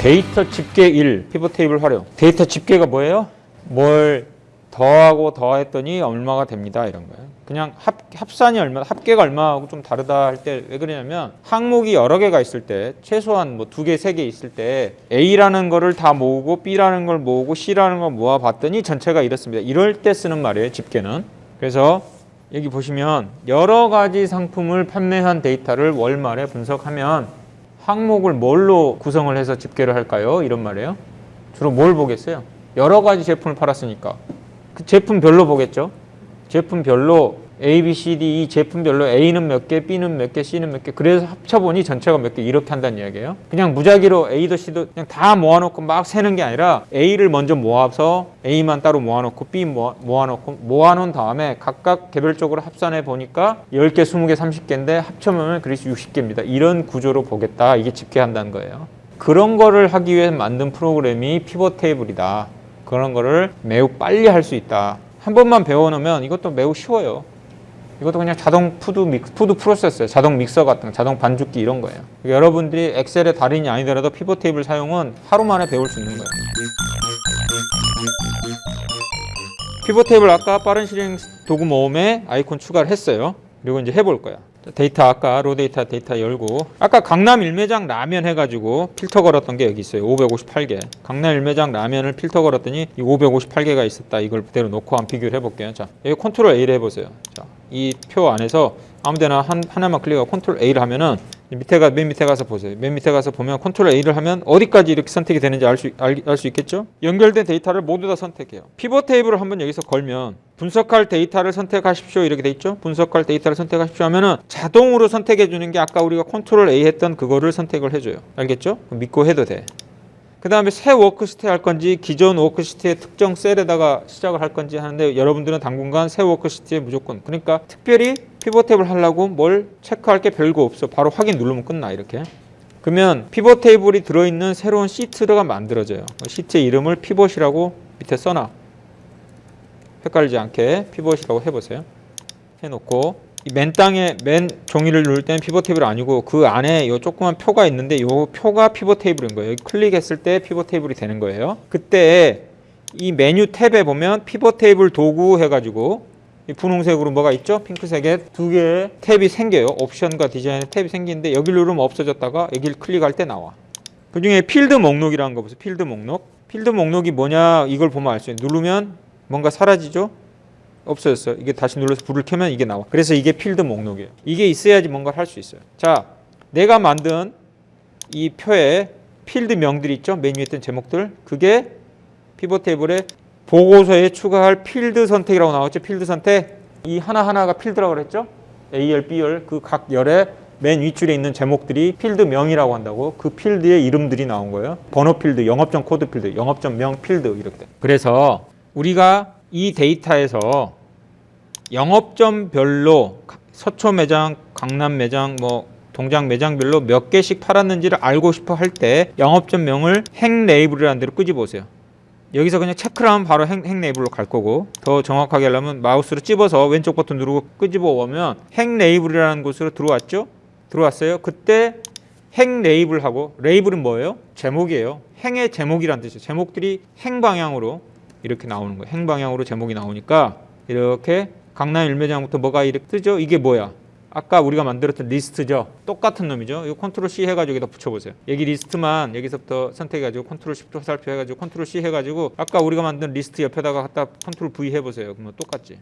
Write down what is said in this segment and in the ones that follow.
데이터 집계 1 피벗 테이블 활용. 데이터 집계가 뭐예요? 뭘 더하고 더했더니 얼마가 됩니다 이런 거예요. 그냥 합, 합산이 얼마, 합계가 얼마하고 좀 다르다 할 때 왜 그러냐면 항목이 여러 개가 있을 때 최소한 뭐 두 개, 세 개 있을 때 A라는 거를 다 모으고 B라는 걸 모으고 C라는 걸 모아 봤더니 전체가 이렇습니다. 이럴 때 쓰는 말이에요. 집계는. 그래서 여기 보시면 여러 가지 상품을 판매한 데이터를 월말에 분석하면 항목을 뭘로 구성을 해서 집계를 할까요? 이런 말이에요. 주로 뭘 보겠어요? 여러 가지 제품을 팔았으니까 그 제품별로 보겠죠. 제품별로 A, B, C, D 이 제품별로 A는 몇 개, B는 몇 개, C는 몇 개. 그래서 합쳐보니 전체가 몇 개 이렇게 한다는 이야기예요. 그냥 무작위로 A도 C도 그냥 다 모아놓고 막 세는 게 아니라 A를 먼저 모아서 A만 따로 모아놓고 B 모아, 모아놓고 모아놓은 다음에 각각 개별적으로 합산해 보니까 10개, 20개, 30개인데 합쳐보면 그래서 60개입니다. 이런 구조로 보겠다. 이게 집계한다는 거예요. 그런 거를 하기 위해 만든 프로그램이 피벗 테이블이다. 그런 거를 매우 빨리 할 수 있다. 한 번만 배워놓으면 이것도 매우 쉬워요. 이것도 그냥 자동 food 믹 food processor예요. 자동 믹서 같은 거, 자동 반죽기 이런 거예요. 그러니까 여러분들이 엑셀의 달인이 아니더라도 피벗 테이블 사용은 하루 만에 배울 수 있는 거예요. 피벗 테이블 아까 빠른 실행 도구 모음에 아이콘 추가를 했어요. 그리고 이제 해볼 거야. 자, 데이터 아까 raw data 데이터 열고. 아까 강남 일매장 라면 해가지고 필터 걸었던 게 여기 있어요. 558개. 강남 일매장 라면을 필터 걸었더니 이 558개가 있었다. 이걸 그대로 놓고 한번 비교를 해볼게요. 자 여기 컨트롤 A를 해보세요. 자 이 표 안에서 아무데나 한, 하나만 클릭하고 컨트롤 A를 하면은 밑에가 맨 밑에 가서 보세요. 맨 밑에 가서 보면 컨트롤 A를 하면 어디까지 이렇게 선택이 되는지 알수 알 수 있겠죠? 연결된 데이터를 모두 다 선택해요. 피벗 테이블을 한번 여기서 걸면 분석할 데이터를 선택하십시오 이렇게 돼 있죠? 분석할 데이터를 선택하십시오 하면은 자동으로 선택해 주는 게 아까 우리가 컨트롤 A 했던 그거를 선택을 해줘요. 알겠죠? 믿고 해도 돼. 그 다음에 새 워크시트 할 건지 기존 워크시트의 특정 셀에다가 시작을 할 건지 하는데 여러분들은 당분간 새 워크시트에 무조건 그러니까 특별히 피벗 테이블 하려고 뭘 체크할 게 별거 없어. 바로 확인 누르면 끝나 이렇게. 그러면 피벗 테이블이 들어있는 새로운 시트가 만들어져요. 시트의 이름을 피벗이라고 밑에 써놔. 헷갈리지 않게 피벗이라고 해보세요. 해놓고 이맨 땅에 맨 종이를 누를 때는 피벗 테이블 아니고 그 안에 요 조그만 표가 있는데 요 표가 피벗 테이블인 거예요. 클릭했을 때 피벗 테이블이 되는 거예요. 그때 이 메뉴 탭에 보면 피벗 테이블 도구 해가지고 이 분홍색으로 뭐가 있죠? 핑크색에 두 개의 탭이 생겨요. 옵션과 디자인의 탭이 생기는데 여기 누르면 없어졌다가 여기를 클릭할 때 나와. 그 중에 필드 목록이라는 거 보세요. 필드 목록. 필드 목록이 뭐냐 이걸 보면 알 수 있어요. 누르면 뭔가 사라지죠? 없어졌어요. 이게 다시 눌러서 불을 켜면 이게 나와. 그래서 이게 필드 목록이에요. 이게 있어야지 뭔가를 할 수 있어요. 자, 내가 만든 이 표에 필드 명들이 있죠. 메뉴에 있던 제목들. 그게 피벗 테이블에 보고서에 추가할 필드 선택이라고 나왔죠. 필드 선택. 이 하나하나가 필드라고 그랬죠. A열, B열 그 각 열에 맨 윗줄에 있는 제목들이 필드명이라고 한다고 그 필드의 이름들이 나온 거예요. 번호 필드, 영업점 코드 필드, 영업점 명 필드 이렇게. 그래서 우리가 이 데이터에서 영업점별로 서초 매장, 강남 매장, 뭐 동작 매장별로 몇 개씩 팔았는지를 알고 싶어 할 때 영업점명을 행 레이블이라는 데로 끄집어오세요. 여기서 그냥 체크를 하면 바로 행, 행 레이블로 갈 거고 더 정확하게 하려면 마우스로 찝어서 왼쪽 버튼 누르고 끄집어 오면 행 레이블이라는 곳으로 들어왔죠? 들어왔어요. 그때 행 레이블하고 레이블은 뭐예요? 제목이에요. 행의 제목이란 뜻이에요. 제목들이 행 방향으로 이렇게 나오는 거예요. 행 방향으로 제목이 나오니까 이렇게 강남 일매장부터 뭐가 이렇게 뜨죠? 이게 뭐야? 아까 우리가 만들었던 리스트죠. 똑같은 놈이죠. 이거 컨트롤 C 해가지고 여기다 붙여보세요. 여기 리스트만 여기서부터 선택해가지고 컨트롤 Shift 화살표 해가지고 컨트롤 C 해가지고 아까 우리가 만든 리스트 옆에다가 갖다 컨트롤 V 해보세요. 그러면 똑같지.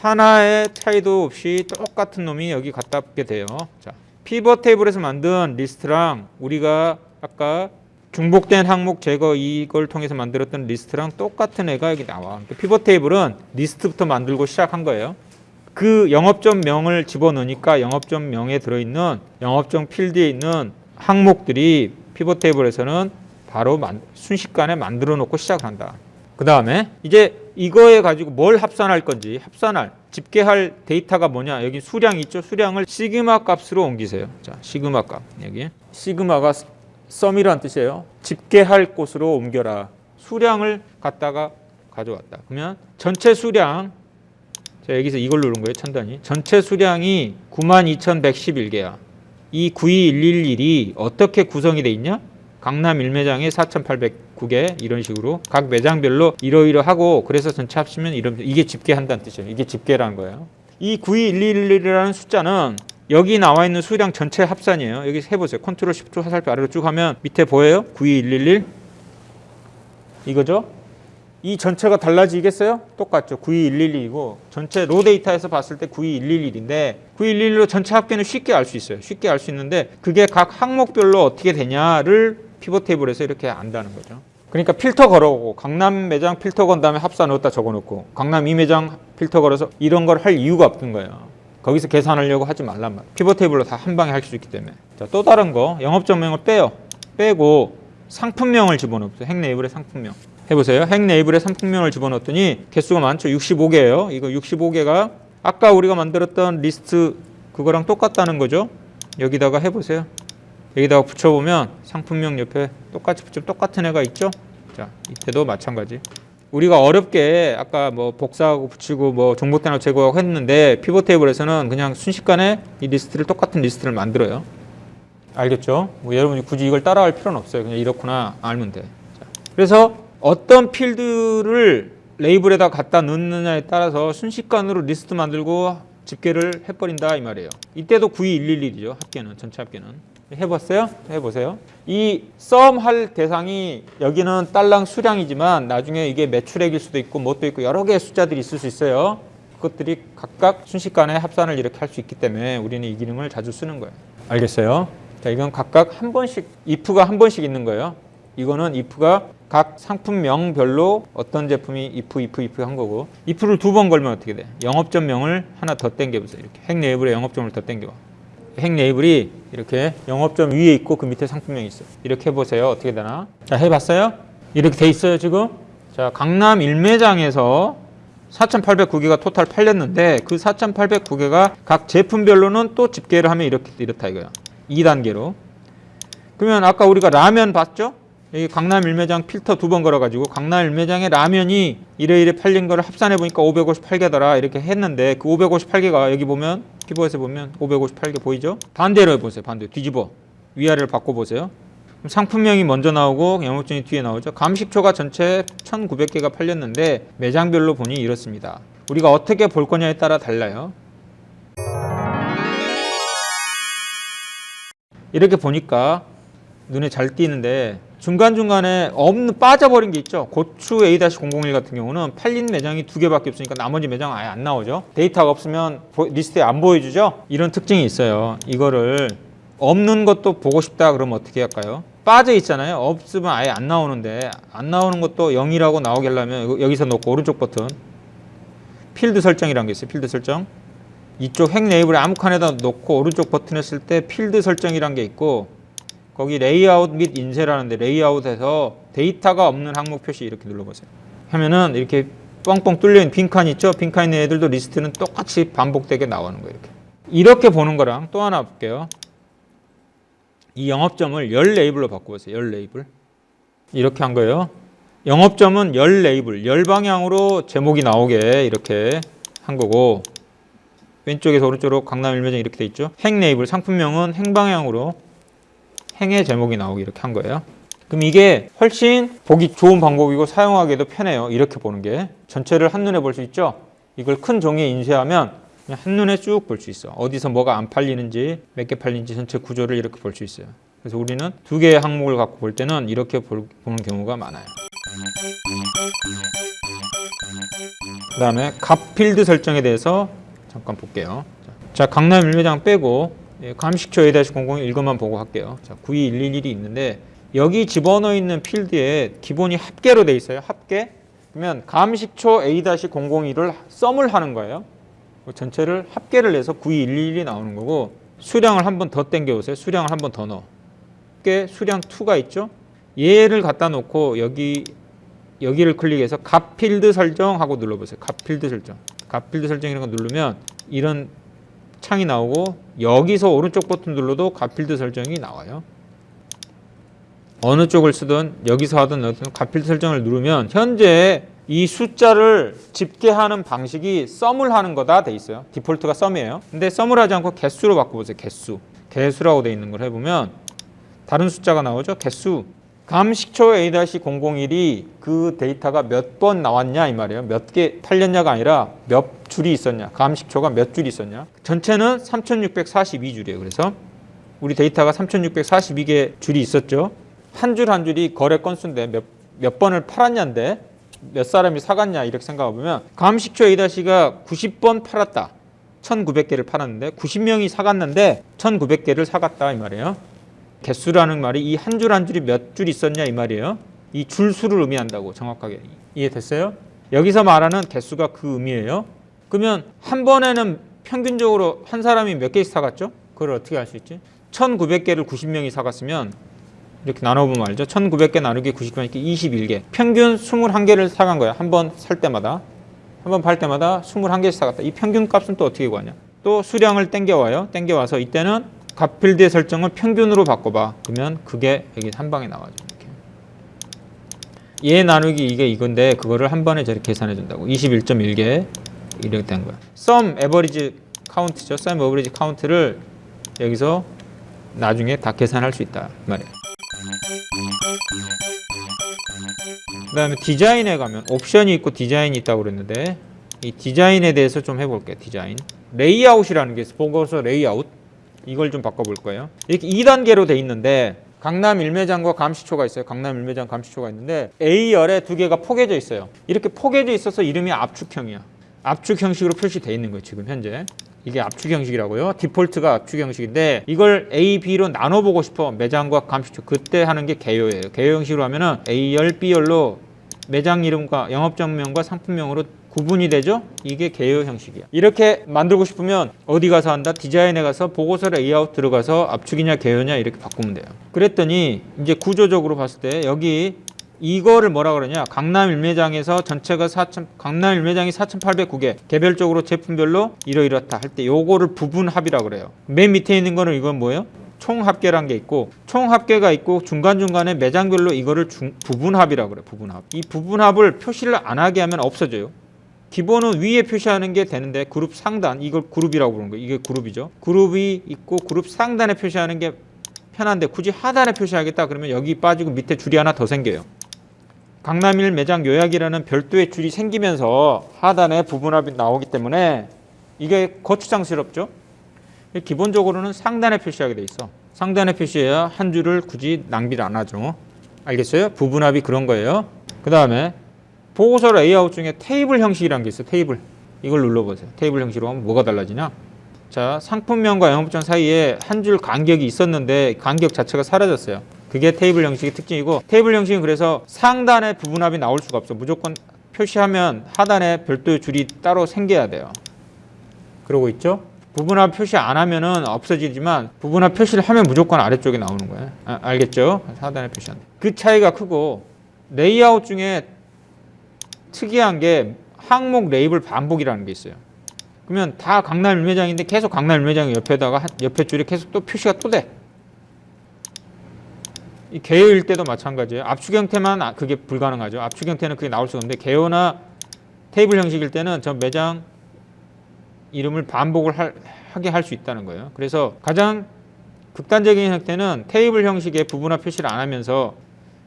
하나의 차이도 없이 똑같은 놈이 여기 갖다 붙게 돼요. 자, 피벗 테이블에서 만든 리스트랑 우리가 아까 중복된 항목 제거 이걸 통해서 만들었던 리스트랑 똑같은 애가 여기 나와. 그러니까 피벗 테이블은 리스트부터 만들고 시작한 거예요. 그 영업점 명을 집어넣으니까 영업점 명에 들어있는 영업점 필드에 있는 항목들이 피벗 테이블에서는 바로 만, 순식간에 만들어 놓고 시작한다. 그 다음에 이제 이거에 가지고 뭘 합산할 건지 합산할 집계할 데이터가 뭐냐. 여기 수량 있죠? 수량을 시그마 값으로 옮기세요. 자 시그마 값. 여기. 시그마가 썸이란 뜻이에요. 집계할 곳으로 옮겨라. 수량을 갖다가 가져왔다. 그러면 전체 수량 자 여기서 이걸 누른 거예요 천단위 전체 수량이 92,111개야 이 92111이 어떻게 구성이 돼 있냐 강남 1매장에 4,809개 이런 식으로 각 매장별로 이러이러하고 그래서 전체 합치면 이런 이게 집계한다는 뜻이에요. 이게 집계라는 거예요. 이 92111이라는 숫자는 여기 나와 있는 수량 전체 합산이에요. 여기 해보세요. 컨트롤 10초 화살표 아래로 쭉 하면 밑에 보여요? 92111 이거죠? 이 전체가 달라지겠어요? 똑같죠. 92111이고 전체 raw 데이터에서 봤을 때 92111인데 92111로 전체 합계는 쉽게 알 수 있어요. 쉽게 알 수 있는데 그게 각 항목별로 어떻게 되냐를 피벗 테이블에서 이렇게 안다는 거죠. 그러니까 필터 걸어오고 강남 매장 필터 건 다음에 합산 넣었다 적어놓고 강남 이 매장 필터 걸어서 이런 걸 할 이유가 없는 거예요. 거기서 계산하려고 하지 말란 말. 피벗 테이블로 다 한 방에 할 수 있기 때문에. 자, 또 다른 거 영업점명을 빼요. 빼고 상품명을 집어넣어요. 행 레이블의 상품명. 해보세요. 행 레이블의 상품명을 집어넣었더니 개수가 많죠. 65개예요. 이거 65개가 아까 우리가 만들었던 리스트 그거랑 똑같다는 거죠. 여기다가 해보세요. 여기다가 붙여보면 상품명 옆에 똑같이 붙이면 똑같은 애가 있죠. 자, 이때도 마찬가지. 우리가 어렵게 아까 뭐 복사하고 붙이고 뭐 중복된 거 제거하고 했는데 피벗 테이블에서는 그냥 순식간에 이 리스트를 똑같은 리스트를 만들어요. 알겠죠? 뭐 여러분이 굳이 이걸 따라할 필요는 없어요. 그냥 이렇구나 알면 돼. 자, 그래서 어떤 필드를 레이블에다 갖다 넣느냐에 따라서 순식간으로 리스트 만들고 집계를 해버린다 이 말이에요. 이때도 92111이죠. 합계는 전체 합계는. 해봤어요? 해보세요. 이 sum 할 대상이 여기는 달랑 수량이지만 나중에 이게 매출액일 수도 있고 뭣도 있고 여러 개의 숫자들이 있을 수 있어요. 그것들이 각각 순식간에 합산을 이렇게 할 수 있기 때문에 우리는 이 기능을 자주 쓰는 거예요. 알겠어요? 자, 이건 각각 한 번씩 if가 한 번씩 있는 거예요. 이거는 if가 각 상품명별로 어떤 제품이 if, if, if 한 거고 if를 두 번 걸면 어떻게 돼? 영업점명을 하나 더 땡겨보세요. 이렇게 핵 네이블에 영업점을 더 땡겨. 핵 네이블이 이렇게 영업점 위에 있고 그 밑에 상품명이 있어요. 이렇게 해보세요. 어떻게 되나? 자, 해봤어요? 이렇게 돼 있어요, 지금? 자, 강남 1매장에서 4,809개가 토탈 팔렸는데 그 4,809개가 각 제품별로는 또 집계를 하면 이렇게 이렇다 이거야. 2단계로. 그러면 아까 우리가 라면 봤죠? 여기 강남 1매장 필터 두 번 걸어가지고 강남 1매장에 라면이 이래 이래 팔린 거를 합산해 보니까 558개더라 이렇게 했는데 그 558개가 여기 보면 피부에서 보면 558개 보이죠? 반대로 해보세요. 반대로 뒤집어 위아래를 바꿔보세요. 그럼 상품명이 먼저 나오고 영업증이 뒤에 나오죠. 감식초가 전체 1,900개가 팔렸는데 매장별로 보니 이렇습니다. 우리가 어떻게 볼 거냐에 따라 달라요. 이렇게 보니까 눈에 잘 띄는데 중간중간에 없는 빠져버린 게 있죠. 고추 A-001 같은 경우는 팔린 매장이 두 개밖에 없으니까 나머지 매장 아예 안 나오죠. 데이터가 없으면 보- 리스트에 안 보여주죠. 이런 특징이 있어요. 이거를 없는 것도 보고 싶다 그러면 어떻게 할까요? 빠져 있잖아요. 없으면 아예 안 나오는데 안 나오는 것도 0이라고 나오게 하려면 여기서 놓고 오른쪽 버튼 필드 설정이라는 게 있어요. 필드 설정. 이쪽 행 레이블에 아무 칸에다 놓고 오른쪽 버튼 했을 때 필드 설정이라는 게 있고 거기 레이아웃 및 인쇄라는데 레이아웃에서 데이터가 없는 항목 표시 이렇게 눌러보세요. 하면은 이렇게 뻥뻥 뚫려 있는 빈칸 있죠? 빈칸 있는 애들도 리스트는 똑같이 반복되게 나오는 거예요. 이렇게. 이렇게 보는 거랑 또 하나 볼게요. 이 영업점을 열 레이블로 바꿔보세요. 열 레이블. 이렇게 한 거예요. 영업점은 열 레이블, 열 방향으로 제목이 나오게 이렇게 한 거고 왼쪽에서 오른쪽으로 강남 일매장 이렇게 돼 있죠. 핵 레이블 상품명은 행 방향으로 행의 제목이 나오게 이렇게 한 거예요. 그럼 이게 훨씬 보기 좋은 방법이고 사용하기도 편해요. 이렇게 보는 게 전체를 한눈에 볼 수 있죠. 이걸 큰 종이에 인쇄하면 한눈에 쭉 볼 수 있어. 어디서 뭐가 안 팔리는지 몇 개 팔리는지 전체 구조를 이렇게 볼 수 있어요. 그래서 우리는 두 개의 항목을 갖고 볼 때는 이렇게 볼- 보는 경우가 많아요. 그 다음에 값 필드 설정에 대해서 잠깐 볼게요. 자, 강남 일매장 빼고 예, 감식초 A-00 이것만 보고 할게요. 자, 92111이 있는데 여기 집어넣어 있는 필드에 기본이 합계로 돼 있어요. 합계. 그러면 감식초 A-001을 썸을 하는 거예요. 그 전체를 합계를 내서 92111이 나오는 거고 수량을 한 번 더 땡겨 보세요. 수량을 한 번 더 넣어. 합계 수량 2가 있죠. 얘를 갖다 놓고 여기 여기를 클릭해서 값 필드 설정하고 눌러보세요. 값 필드 설정. 값 필드 설정 이런 거 누르면 이런 창이 나오고 여기서 오른쪽 버튼 눌러도 값 필드 설정이 나와요. 어느 쪽을 쓰든 여기서 하든 어떤 값 필드 설정을 누르면 현재 이 숫자를 집계하는 방식이 sum을 하는 거다 돼 있어요. 디폴트가 sum이에요. 근데 sum을 하지 않고 개수로 바꿔보세요. 개수. 개수라고 돼 있는 걸 해보면 다른 숫자가 나오죠. 개수. 감식초 A-001이 그 데이터가 몇 번 나왔냐 이 말이에요. 몇 개 팔렸냐가 아니라 몇 줄이 있었냐. 감 식초가 몇 줄이 있었냐. 전체는 3642줄이에요. 그래서 우리 데이터가 3642개 줄이 있었죠. 한 줄한 줄이 거래 건수인데 몇, 몇 번을 팔았냐인데 몇 사람이 사갔냐 이렇게 생각해 보면 감 식초 A-가 90번 팔았다. 1900개를 팔았는데 90명이 사갔는데 1900개를 사갔다 이 말이에요. 개수라는 말이 이 한 줄 한 줄이 몇 줄 있었냐 이 말이에요. 이 줄 수를 의미한다고 정확하게 이해됐어요? 여기서 말하는 개수가 그 의미예요. 그러면 한 번에는 평균적으로 한 사람이 몇 개씩 사갔죠? 그걸 어떻게 알 수 있지? 1900개를 90명이 사갔으면 이렇게 나눠보면 알죠? 1900개 나누기 90개니까 21개. 평균 21개를 사간 거야. 한 번 살 때마다. 한 번 팔 때마다 21개씩 사갔다. 이 평균 값은 또 어떻게 구하냐? 또 수량을 땡겨와요. 땡겨와서 이때는 값필드의 설정을 평균으로 바꿔봐. 그러면 그게 여기 한 방에 나와죠. 이렇게. 얘 나누기 이게 이건데 그거를 한 번에 저렇게 계산해 준다고. 21.1개 이렇게 된 거야. sum average count죠. sum average count를 여기서 나중에 다 계산할 수 있다 이 말이에요. 그 다음에 디자인에 가면 옵션이 있고 디자인이 있다고 그랬는데 이 디자인에 대해서 좀 해볼게요. 디자인. 레이아웃이라는 게 있어요. 보고서 레이아웃. 이걸 좀 바꿔볼 거예요. 이렇게 2단계로 돼 있는데 강남 일매장과 감식초가 있어요. 강남 일매장 감식초가 있는데 A열에 두 개가 포개져 있어요. 이렇게 포개져 있어서 이름이 압축형이야. 압축 형식으로 표시돼 있는 거예요. 지금 현재. 이게 압축 형식이라고요. 디폴트가 압축 형식인데 이걸 A, B로 나눠보고 싶어. 매장과 감식초. 그때 하는 게 개요예요. 개요 형식으로 하면은 A열, B열로 매장 이름과 영업점명과 상품명으로 구분이 되죠? 이게 개요 형식이야. 이렇게 만들고 싶으면 어디 가서 한다? 디자인에 가서 보고서 레이아웃 들어가서 압축이냐 개요냐 이렇게 바꾸면 돼요. 그랬더니 이제 구조적으로 봤을 때 여기 이거를 뭐라 그러냐? 강남 일매장에서 전체가 4천 강남 일매장이 4,809개 개별적으로 제품별로 이러이렇다 할 때 요거를 부분 합이라 그래요. 맨 밑에 있는 거는 이건 뭐예요? 총 합계란 게 있고 총 합계가 있고 중간중간에 매장별로 이거를 중, 부분합이라 그래요. 부분합. 이 부분합을 표시를 안 하게 하면 없어져요. 기본은 위에 표시하는 게 되는데 그룹 상단 이걸 그룹이라고 부르는 거예요. 이게 그룹이죠. 그룹이 있고 그룹 상단에 표시하는 게 편한데 굳이 하단에 표시하겠다 그러면 여기 빠지고 밑에 줄이 하나 더 생겨요. 강남일 매장 요약이라는 별도의 줄이 생기면서 하단에 부분합이 나오기 때문에 이게 거추장스럽죠. 기본적으로는 상단에 표시하게 돼 있어. 상단에 표시해야 한 줄을 굳이 낭비를 안 하죠. 알겠어요? 부분합이 그런 거예요. 그 다음에 보고서 레이아웃 중에 테이블 형식이라는 게 있어요. 테이블. 이걸 눌러보세요. 테이블 형식으로 하면 뭐가 달라지냐? 자, 상품명과 영업장 사이에 한 줄 간격이 있었는데 간격 자체가 사라졌어요. 그게 테이블 형식의 특징이고 테이블 형식은 그래서 상단에 부분합이 나올 수가 없어. 무조건 표시하면 하단에 별도의 줄이 따로 생겨야 돼요. 그러고 있죠? 부분합 표시 안 하면은 없어지지만 부분합 표시를 하면 무조건 아래쪽에 나오는 거예요. 아, 알겠죠? 하단에 표시한다. 그 차이가 크고 레이아웃 중에 특이한 게 항목 레이블 반복이라는 게 있어요. 그러면 다 강남 일매장인데 계속 강남 일매장 옆에다가 한- 옆에 줄에 계속 또 표시가 또 돼. 이 개요일 때도 마찬가지예요. 압축 형태만 아- 그게 불가능하죠. 압축 형태는 그게 나올 수가 없는데 개요나 테이블 형식일 때는 저 매장 이름을 반복을 할- 하게 할 수 있다는 거예요. 그래서 가장 극단적인 형태는 테이블 형식의 부분합 표시를 안 하면서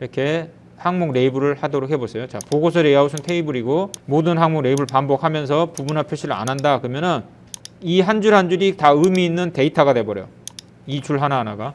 이렇게 항목 레이블을 하도록 해보세요. 자, 보고서 레이아웃은 테이블이고 모든 항목 레이블 반복하면서 부분합 표시를 안 한다. 그러면은 이 한 줄 한 줄이 다 의미 있는 데이터가 돼버려. 이 줄 하나 하나가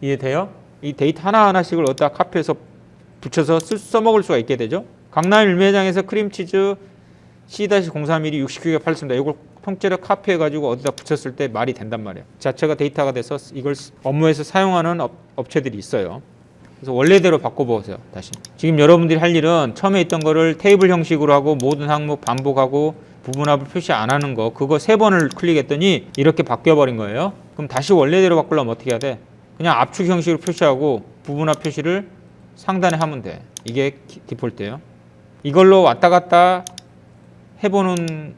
이해돼요? 이 데이터 하나 하나씩을 어디다 카피해서 붙여서 쓸, 써먹을 수가 있게 되죠. 강남 일매장에서 크림치즈 C-031이 60개가 팔렸습니다. 이걸 통째로 카피해가지고 어디다 붙였을 때 말이 된단 말이에요. 자체가 데이터가 돼서 이걸 업무에서 사용하는 업, 업체들이 있어요. 그래서 원래대로 바꿔보세요. 다시. 지금 여러분들이 할 일은 처음에 있던 거를 테이블 형식으로 하고 모든 항목 반복하고 부분합을 표시 안 하는 거 그거 세 번을 클릭했더니 이렇게 바뀌어버린 거예요. 그럼 다시 원래대로 바꾸려면 어떻게 해야 돼? 그냥 압축 형식으로 표시하고 부분합 표시를 상단에 하면 돼. 이게 기- 디폴트예요. 이걸로 왔다 갔다 해보는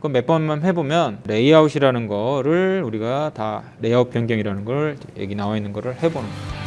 거 몇 번만 해보면 레이아웃이라는 거를 우리가 다 레이아웃 변경이라는 걸 여기 나와 있는 거를 해보는 거예요.